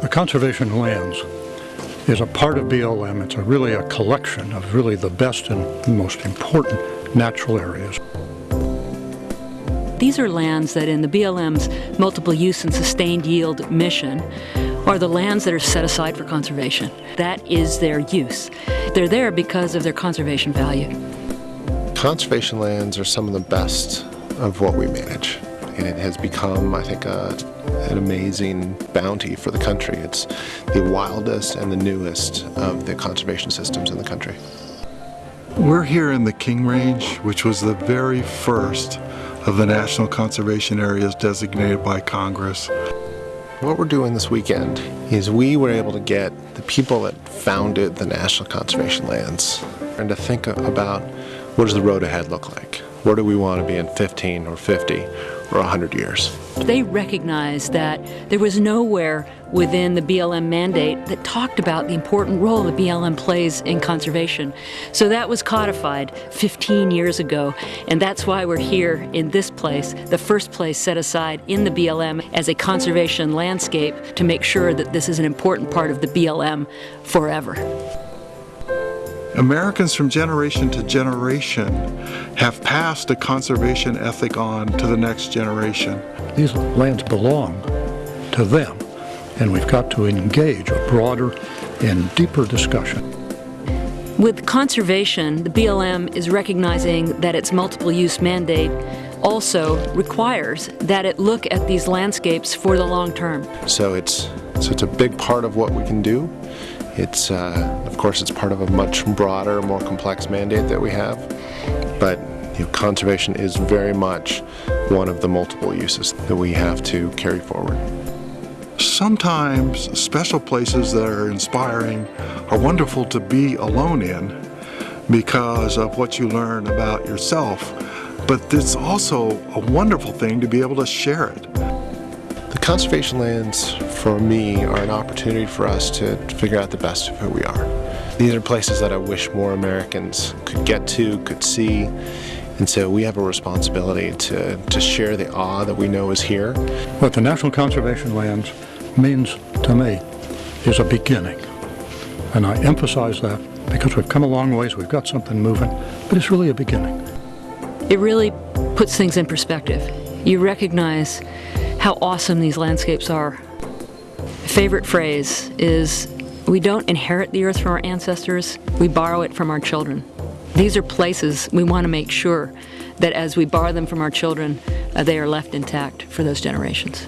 The conservation lands is a part of BLM. It's a really a collection of really the best and most important natural areas. These are lands that in the BLM's multiple use and sustained yield mission are the lands that are set aside for conservation. That is their use. They're there because of their conservation value. Conservation lands are some of the best of what we manage and it has become, I think, a, an amazing bounty for the country. It's the wildest and the newest of the conservation systems in the country. We're here in the King Range, which was the very first of the national conservation areas designated by Congress. What we're doing this weekend is we were able to get the people that founded the National Conservation Lands and to think about what does the road ahead look like? Where do we want to be in 15 or 50 or 100 years. They recognized that there was nowhere within the BLM mandate that talked about the important role the BLM plays in conservation. So that was codified 15 years ago, and that's why we're here in this place, the first place set aside in the BLM as a conservation landscape to make sure that this is an important part of the BLM forever. Americans from generation to generation have passed a conservation ethic on to the next generation. These lands belong to them, and we've got to engage a broader and deeper discussion. With conservation, the BLM is recognizing that its multiple use mandate also requires that it look at these landscapes for the long term. So it's, so it's a big part of what we can do. It's, uh, of course, it's part of a much broader, more complex mandate that we have, but you know, conservation is very much one of the multiple uses that we have to carry forward. Sometimes special places that are inspiring are wonderful to be alone in because of what you learn about yourself, but it's also a wonderful thing to be able to share it. The conservation lands, for me, are an opportunity for us to, to figure out the best of who we are. These are places that I wish more Americans could get to, could see, and so we have a responsibility to, to share the awe that we know is here. What the National Conservation Lands means to me is a beginning. And I emphasize that because we've come a long ways, we've got something moving, but it's really a beginning. It really puts things in perspective. You recognize how awesome these landscapes are. Favorite phrase is, we don't inherit the earth from our ancestors, we borrow it from our children. These are places we want to make sure that as we borrow them from our children, uh, they are left intact for those generations.